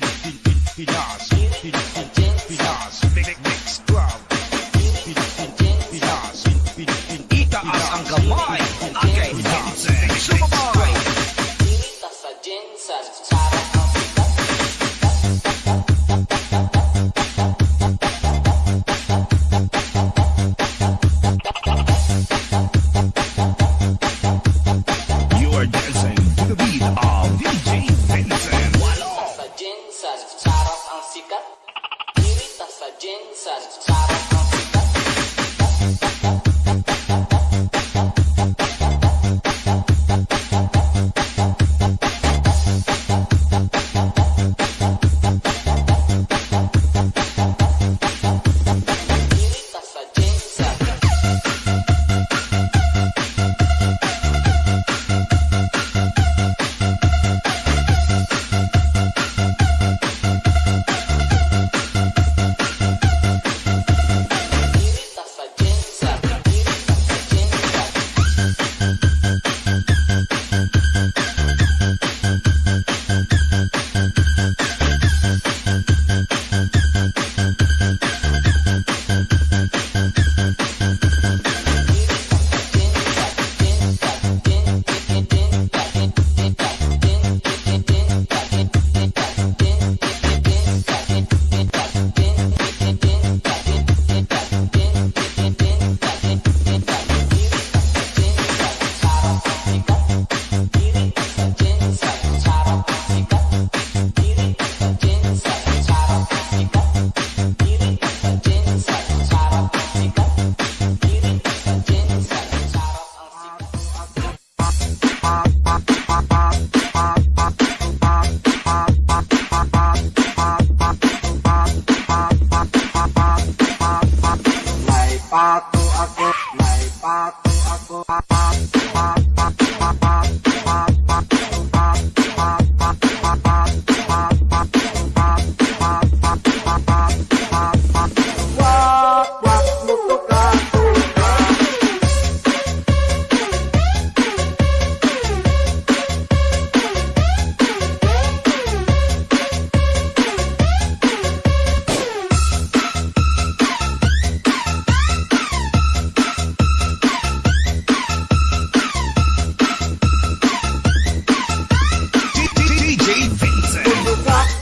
ti, ti, ti, ti, Jessica, Irita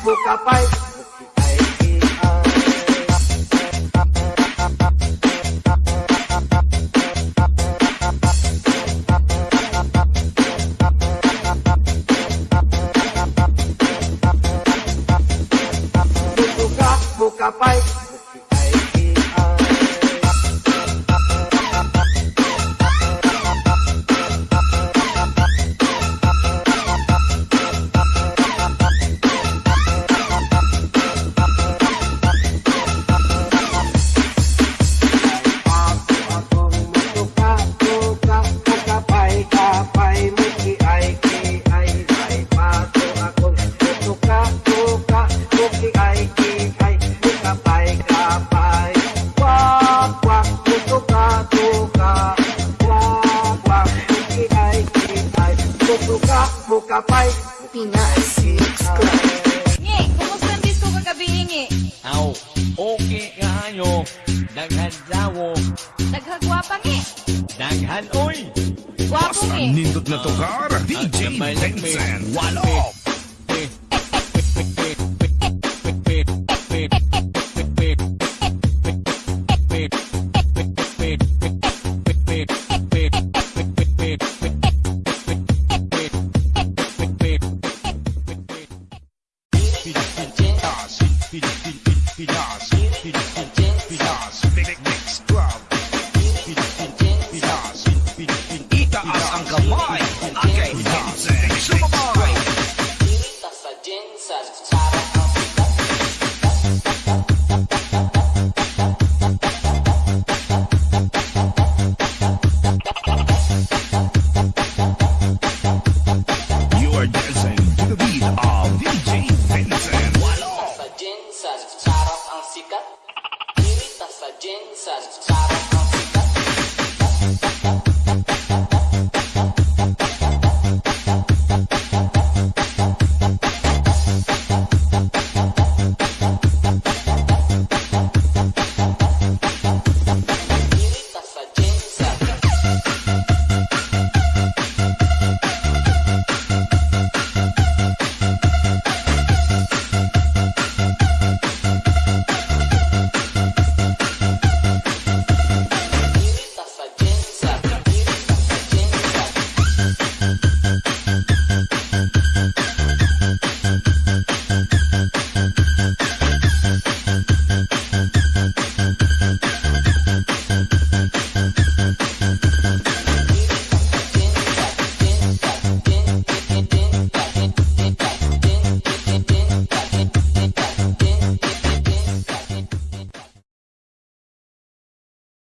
pouca paz. Bukapay, Pinay Six Club Nge, kumusta ang disco kagabi, Nge? Aw, okay kayo Daghan dawo Daghan gwapa, Nge Daghan, oy. Gwapo, Nge Nindot na tukar, DJ Benson Walop